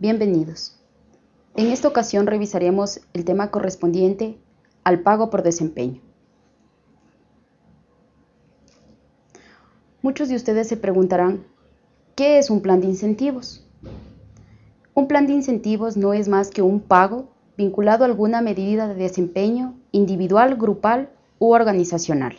Bienvenidos. En esta ocasión revisaremos el tema correspondiente al pago por desempeño. Muchos de ustedes se preguntarán, ¿qué es un plan de incentivos? Un plan de incentivos no es más que un pago vinculado a alguna medida de desempeño individual, grupal u organizacional.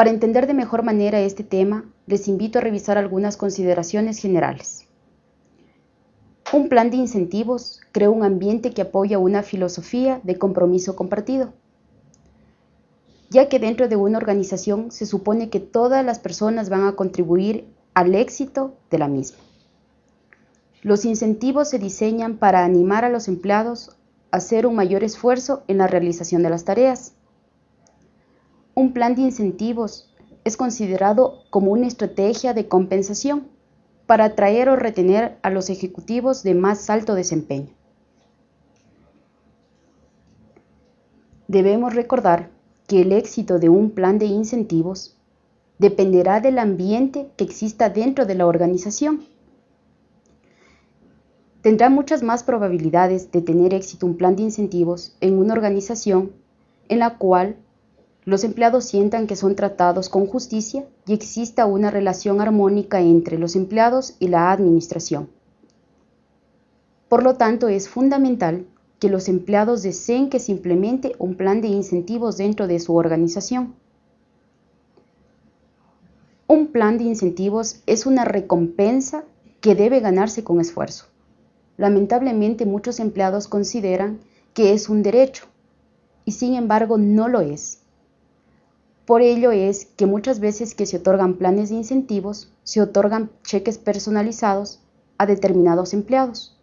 Para entender de mejor manera este tema, les invito a revisar algunas consideraciones generales. Un plan de incentivos crea un ambiente que apoya una filosofía de compromiso compartido, ya que dentro de una organización se supone que todas las personas van a contribuir al éxito de la misma. Los incentivos se diseñan para animar a los empleados a hacer un mayor esfuerzo en la realización de las tareas un plan de incentivos es considerado como una estrategia de compensación para atraer o retener a los ejecutivos de más alto desempeño. Debemos recordar que el éxito de un plan de incentivos dependerá del ambiente que exista dentro de la organización. Tendrá muchas más probabilidades de tener éxito un plan de incentivos en una organización en la cual los empleados sientan que son tratados con justicia y exista una relación armónica entre los empleados y la administración. Por lo tanto, es fundamental que los empleados deseen que se implemente un plan de incentivos dentro de su organización. Un plan de incentivos es una recompensa que debe ganarse con esfuerzo. Lamentablemente muchos empleados consideran que es un derecho y sin embargo no lo es. Por ello es que muchas veces que se otorgan planes de incentivos, se otorgan cheques personalizados a determinados empleados.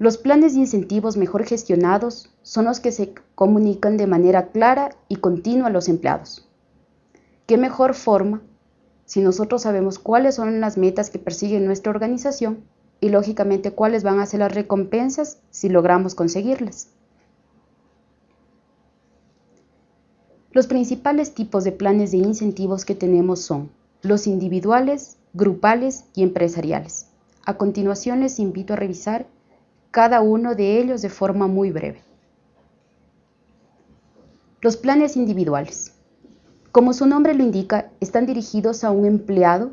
Los planes de incentivos mejor gestionados son los que se comunican de manera clara y continua a los empleados. ¿Qué mejor forma si nosotros sabemos cuáles son las metas que persigue nuestra organización y lógicamente cuáles van a ser las recompensas si logramos conseguirlas? Los principales tipos de planes de incentivos que tenemos son los individuales, grupales y empresariales. A continuación les invito a revisar cada uno de ellos de forma muy breve. Los planes individuales. Como su nombre lo indica, están dirigidos a un empleado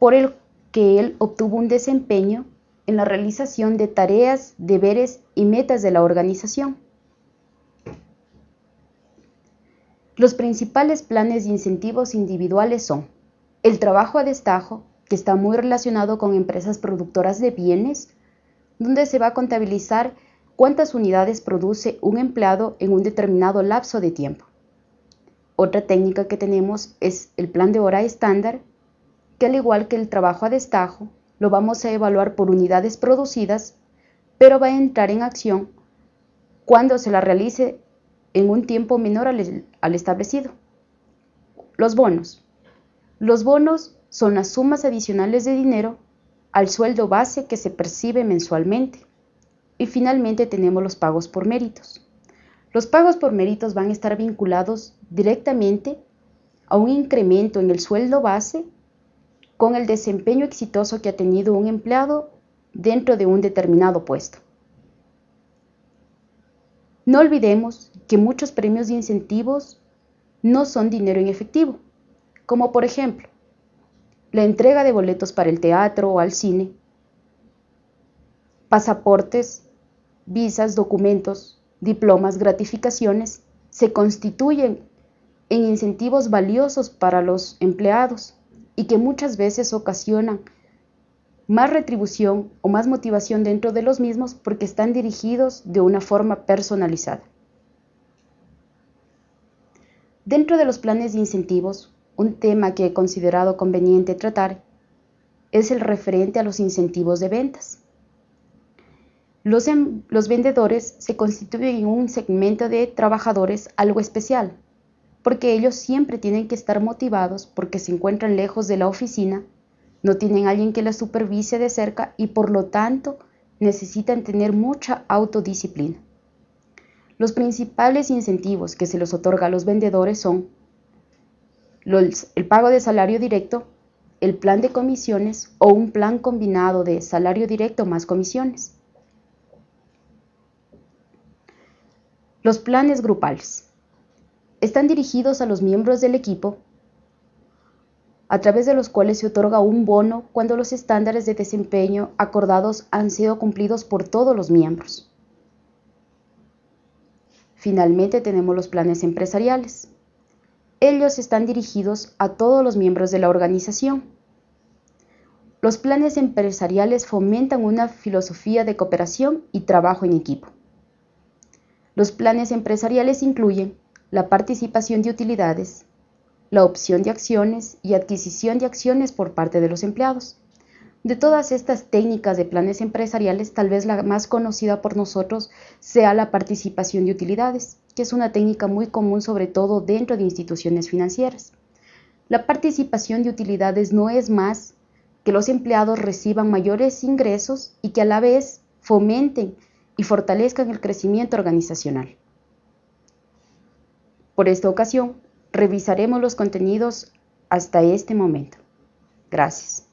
por el que él obtuvo un desempeño en la realización de tareas, deberes y metas de la organización. Los principales planes de incentivos individuales son el trabajo a destajo, que está muy relacionado con empresas productoras de bienes, donde se va a contabilizar cuántas unidades produce un empleado en un determinado lapso de tiempo. Otra técnica que tenemos es el plan de hora estándar, que al igual que el trabajo a destajo, lo vamos a evaluar por unidades producidas, pero va a entrar en acción cuando se la realice en un tiempo menor al, establecido. Los bonos. Los bonos son las sumas adicionales de dinero al sueldo base que se percibe mensualmente. Y finalmente tenemos los pagos por méritos. Los pagos por méritos van a estar vinculados directamente a un incremento en el sueldo base con el desempeño exitoso que ha tenido un empleado dentro de un determinado puesto. No olvidemos que muchos premios de incentivos no son dinero en efectivo, como por ejemplo la entrega de boletos para el teatro o al cine, pasaportes, visas, documentos, diplomas, gratificaciones, se constituyen en incentivos valiosos para los empleados y que muchas veces ocasionan más retribución o más motivación dentro de los mismos porque están dirigidos de una forma personalizada. Dentro de los planes de incentivos, un tema que he considerado conveniente tratar es el referente a los incentivos de ventas. Los, em, vendedores se constituyen en un segmento de trabajadores algo especial, porque ellos siempre tienen que estar motivados porque se encuentran lejos de la oficina no tienen alguien que las supervise de cerca y por lo tanto necesitan tener mucha autodisciplina. Los principales incentivos que se les otorga a los vendedores son el pago de salario directo, el plan de comisiones o un plan combinado de salario directo más comisiones. Los planes grupales. Están dirigidos a los miembros del equipo a través de los cuales se otorga un bono cuando los estándares de desempeño acordados han sido cumplidos por todos los miembros. Finalmente tenemos los planes empresariales. Ellos están dirigidos a todos los miembros de la organización. Los planes empresariales fomentan una filosofía de cooperación y trabajo en equipo. Los planes empresariales incluyen la participación de utilidades, la opción de acciones y adquisición de acciones por parte de los empleados. De todas estas técnicas de planes empresariales, tal vez la más conocida por nosotros sea la participación de utilidades, que es una técnica muy común sobre todo dentro de instituciones financieras. La participación de utilidades no es más que los empleados reciban mayores ingresos y que a la vez fomenten y fortalezcan el crecimiento organizacional. Por esta ocasión, revisaremos los contenidos hasta este momento. Gracias.